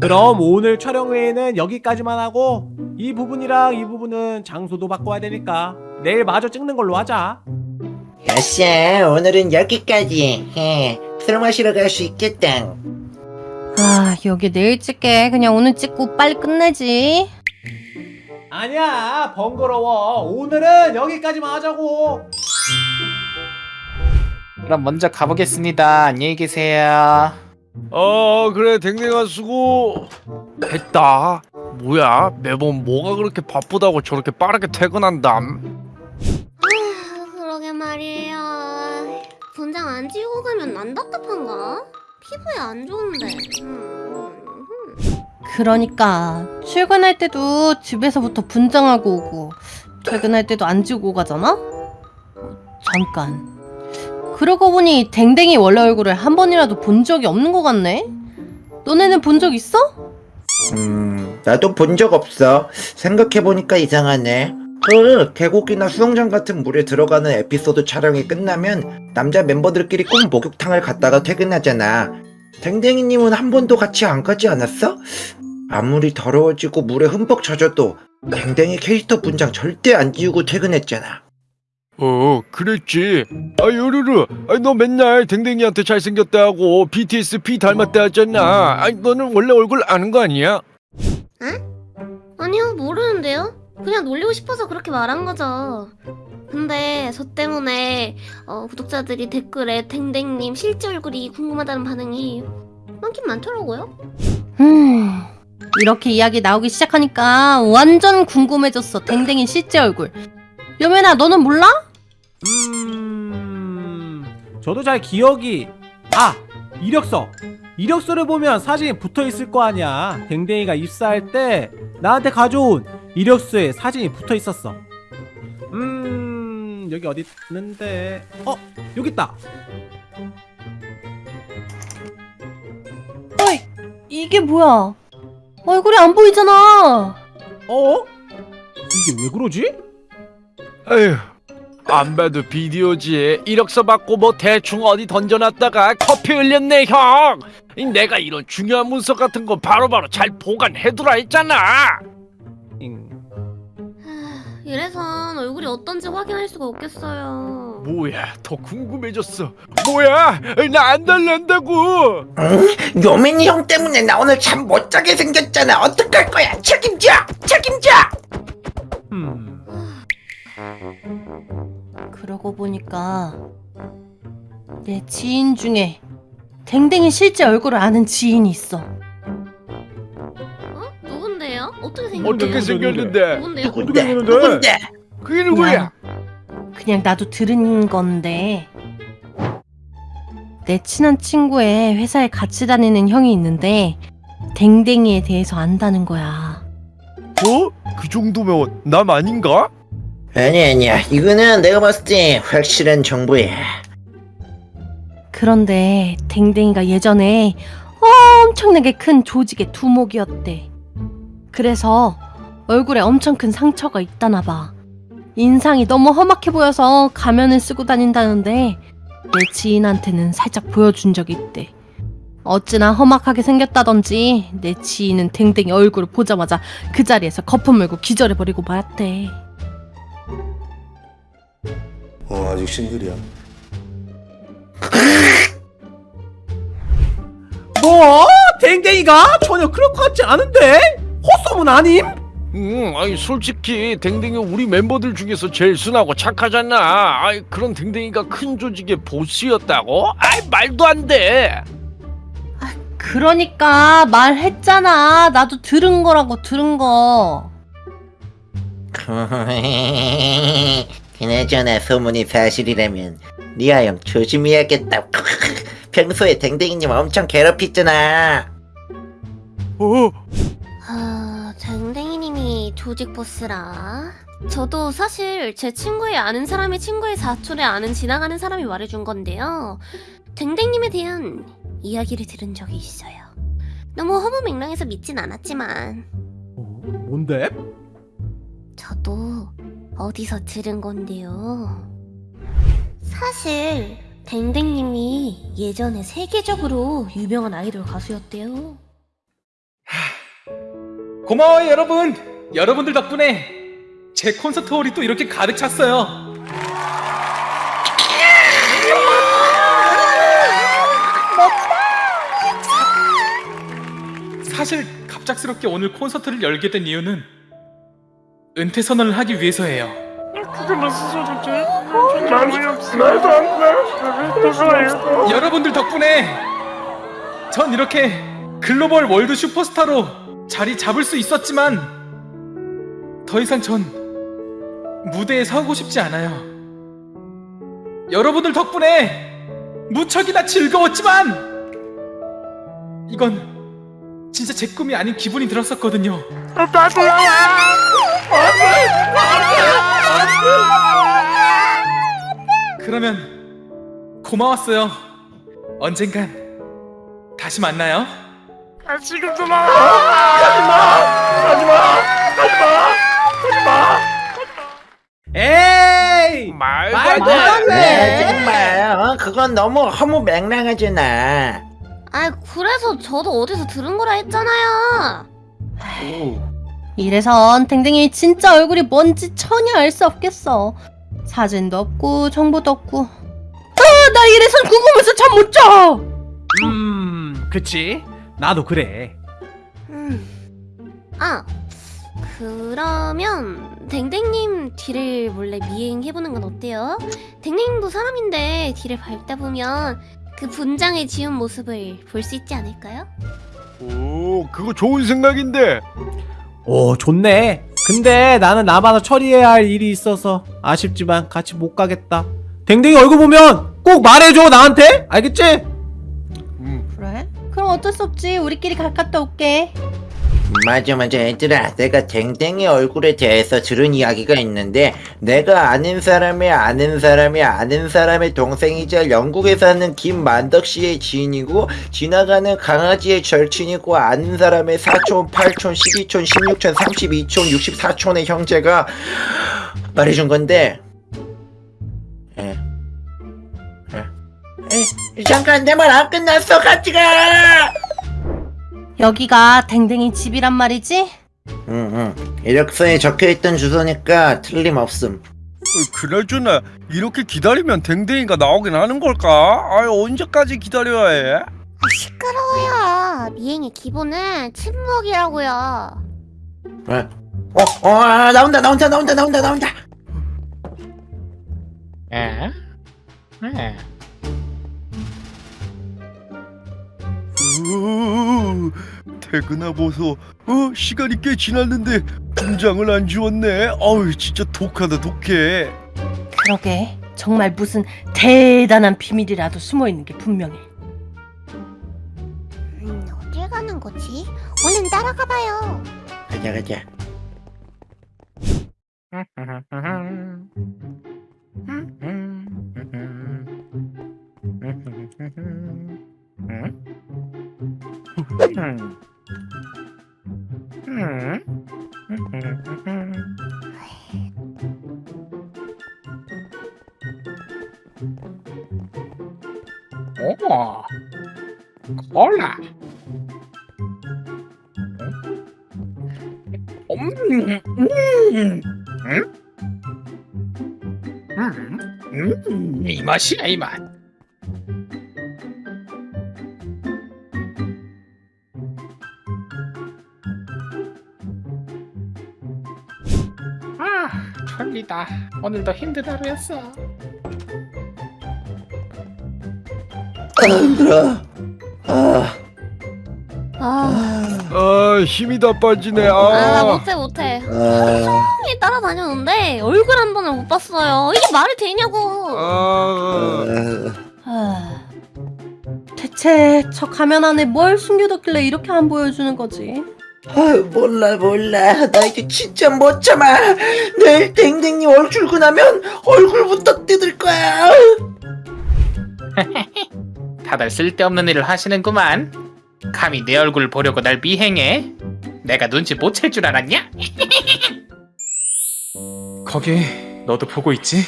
그럼 오늘 촬영 회의는 여기까지만 하고 이 부분이랑 이 부분은 장소도 바꿔야 되니까 내일 마저 찍는 걸로 하자 아싸 오늘은 여기까지 해. 술 마시러 갈 수 있겠다 아, 여기 내일 찍게. 그냥 오늘 찍고 빨리 끝내지. 아니야 번거로워 오늘은 여기까지만 하자고 그럼 먼저 가보겠습니다. 안녕히 계세요. 어 그래 댕댕아 수고 했다 뭐야 매번 뭐가 그렇게 바쁘다고 저렇게 빠르게 퇴근한담 아, 그러게 말이에요. 분장 안 지우고 가면 난 답답한가? 피부에 안 좋은데. 음, 음. 그러니까 출근할 때도 집에서부터 분장하고 오고 퇴근할 때도 안 지우고 가잖아? 잠깐. 그러고 보니 댕댕이 원래 얼굴을 한 번이라도 본 적이 없는 것 같네? 너네는 본 적 있어? 음 나도 본 적 없어 생각해보니까 이상하네 그 계곡이나 수영장 같은 물에 들어가는 에피소드 촬영이 끝나면 남자 멤버들끼리 꼭 목욕탕을 갔다가 퇴근하잖아 댕댕이님은 한 번도 같이 안 가지 않았어? 아무리 더러워지고 물에 흠뻑 젖어도 댕댕이 캐릭터 분장 절대 안 지우고 퇴근했잖아 어 그랬지 아 요르르 아니 너 맨날 댕댕이한테 잘생겼다고 BTS P 닮았다 하잖아 아니 너는 원래 얼굴 아는 거 아니야? 아니요, 모르는데요? 그냥 놀리고 싶어서 그렇게 말한 거죠. 근데 저 때문에 어, 구독자들이 댓글에 댕댕님 실제 얼굴이 궁금하다는 반응이 많긴 많더라고요. 음, 이렇게 이야기 나오기 시작하니까 완전 궁금해졌어. 댕댕이 실제 얼굴. 여매나 너는 몰라? 음... 저도 잘 기억이 아! 이력서! 이력서를 보면 사진이 붙어있을 거 아니야 댕댕이가 입사할 때 나한테 가져온 이력서에 사진이 붙어있었어 음... 여기 어디 있는데 어! 여기 있다! 어이, 이게 뭐야? 얼굴이 안 보이잖아. 어? 이게 왜 그러지? 에휴 안 봐도 비디오지 이력서 받고 뭐 대충 어디 던져놨다가 커피 흘렸네 형. 이 내가 이런 중요한 문서 같은 거 바로바로 잘 보관해두라 했잖아. 잉. 이래선 얼굴이 어떤지 확인할 수가 없겠어요. 뭐야 더 궁금해졌어. 뭐야 나 안 달란다고. 응? 요민이 형 때문에 나 오늘 잠 못 자게 생겼잖아. 어떡할 거야? 책임져! 책임져! 음... 그러고 보니까 내 지인 중에 댕댕이 실제 얼굴을 아는 지인이 있어. 어? 누군데요? 어떻게 생겼대요? 어떻게 생겼는데 누군데요? 누군데 그러는데? 누군데 그게 누구야 그냥 나도 들은 건데 내 친한 친구의 회사에 같이 다니는 형이 있는데 댕댕이에 대해서 안다는 거야. 어? 그 정도면 남 아닌가? 아니 아니야 이거는 내가 봤을 때 확실한 정보야 그런데 댕댕이가 예전에 엄청나게 큰 조직의 두목이었대. 그래서 얼굴에 엄청 큰 상처가 있다나 봐. 인상이 너무 험악해 보여서 가면을 쓰고 다닌다는데 내 지인한테는 살짝 보여준 적이 있대. 어찌나 험악하게 생겼다던지 내 지인은 댕댕이 얼굴을 보자마자 그 자리에서 거품 물고 기절해버리고 말았대. 어 아직 싱글이야 뭐? 댕댕이가? 전혀 그럴 것 같지 않은데? 헛소문 아님? 응, 아니 솔직히 댕댕이 우리 멤버들 중에서 제일 순하고 착하잖아. 아이 그런 댕댕이가 큰 조직의 보스였다고? 아이 말도 안 돼. 그러니까 말했잖아. 나도 들은 거라고 들은 거. 그나저나 소문이 사실이라면 리아 형 조심해야겠다 평소에 댕댕이님 엄청 괴롭혔잖아 어? 아, 댕댕이님이 조직 보스라. 저도 사실 제 친구의 아는 사람의 친구의 사촌에 아는 지나가는 사람이 말해준 건데요. 댕댕님에 대한 이야기를 들은 적이 있어요. 너무 허무맹랑해서 믿진 않았지만 어, 뭔데? 저도 어디서 들은 건데요. 사실 댕댕님이 예전에 세계적으로 유명한 아이돌 가수였대요. 고마워요 여러분 여러분들 덕분에 제 콘서트 홀이 또 이렇게 가득 찼어요 사실 갑작스럽게 오늘 콘서트를 열게 된 이유는 은퇴 선언을 하기 위해서예요. 여러분들 덕분에 전 이렇게 글로벌 월드 슈퍼스타로 자리 잡을 수 있었지만 더 이상 전 무대에 서고 싶지 않아요. 여러분들 덕분에 무척이나 즐거웠지만 이건 진짜 제 꿈이 아닌 기분이 들었었거든요. 그러면 고마웠어요. 언젠간 다시 만나요. 에이! 말도 말도 안안 돼. 돼. 네, 정말 어, 그건 너무 허무 맹랑하잖아. 아 그래서 저도 어디서 들은 거라 했잖아요. 이래선 댕댕이 진짜 얼굴이 뭔지 전혀 알 수 없겠어. 사진도 없고 정보도 없고. 아, 나 이래선 궁금해서 잠 못 자. 음, 그치? 나도 그래. 음. 아 그러면 댕댕님 뒤를 몰래 미행해보는 건 어때요? 댕댕님도 사람인데 뒤를 밟다 보면 그 분장의 지운 모습을 볼 수 있지 않을까요? 오, 그거 좋은 생각인데. 오, 좋네. 근데 나는 남아서 처리해야 할 일이 있어서 아쉽지만 같이 못 가겠다. 댕댕이 얼굴 보면 꼭 말해줘, 나한테! 알겠지? 음, 그래? 그럼 어쩔 수 없지. 우리끼리 갈 갔다 올게. 맞아 맞아 얘들아 내가 댕댕이 얼굴에 대해서 들은 이야기가 있는데 내가 아는 사람의 아는 사람의 아는 사람의 동생이자 영국에 사는 김만덕 씨의 지인이고 지나가는 강아지의 절친이고 아는 사람의 사촌, 팔촌, 십이촌, 십육촌, 삼십이촌, 육십사촌의 형제가 말해준 건데 에. 에. 에, 잠깐 내 말 안 끝났어 같이 가 여기가 댕댕이 집이란 말이지? 응응 이력서에 적혀있던 주소니까 틀림없음 어, 그나저나 이렇게 기다리면 댕댕이가 나오긴 하는 걸까? 아, 언제까지 기다려야 해? 아, 시끄러워요. 미행의 기본은 침묵이라고요. 어? 어? 어 아, 나온다 나온다 나온다 나온다 나온다 에? 에? 우, 퇴근하 보소. 어, 시간이 꽤 지났는데 분장을 안 지웠네. 어우, 진짜 독하다 독해. 그러게. 정말 무슨 대단한 비밀이라도 숨어 있는 게 분명해. 음, 어딜 가는 거지? 얼른 따라가 봐요. 가자 가자 오, 콜라. 음, 음, 음, 음, 음, 이 맛이야 이 맛. 졸리다. 오늘도 힘든 하루였어. 힘들어 아, 아, 아, 힘이 다 빠지네. 아, 나 아, 못해 못해. 아, 형이 따라다녔는데 얼굴 한 번을 못 봤어요. 이게 말이 되냐고. 아, 아, 하... 대체 저 가면 안에 뭘 숨겨뒀길래 이렇게 안 보여주는 거지? 아유 몰라 몰라 나 이제 진짜 못 참아 내일 댕댕이 얼 출근하면 얼굴부터 뜯을 거야 다들 쓸데없는 일을 하시는구만. 감히 내 얼굴 보려고 날 미행해? 내가 눈치 못 챌 줄 알았냐? 거기 너도 보고 있지?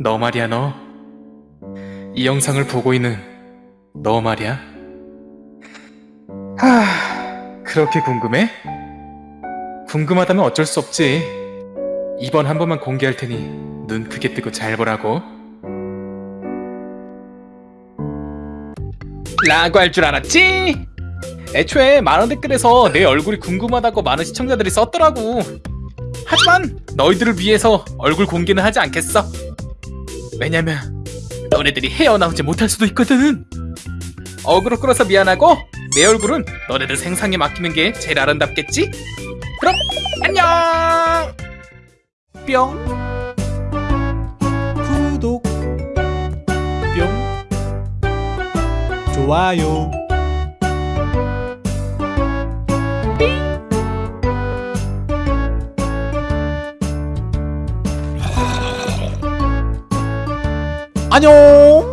너 말이야 너. 이 영상을 보고 있는 너 말이야. 하, 그렇게 궁금해? 궁금하다면 어쩔 수 없지. 이번 한 번만 공개할 테니 눈 크게 뜨고 잘 보라고. 라고 할 줄 알았지? 애초에 만원 댓글에서 내 얼굴이 궁금하다고 많은 시청자들이 썼더라고. 하지만 너희들을 위해서 얼굴 공개는 하지 않겠어. 왜냐면 너네들이 헤어나오지 못할 수도 있거든. 어그로 끌어서 미안하고 내 얼굴은 너네들 생상에 맡기는 게 제일 아름답겠지? 그럼 안녕. 뿅. 구독. 뿅. 좋아요. 안녕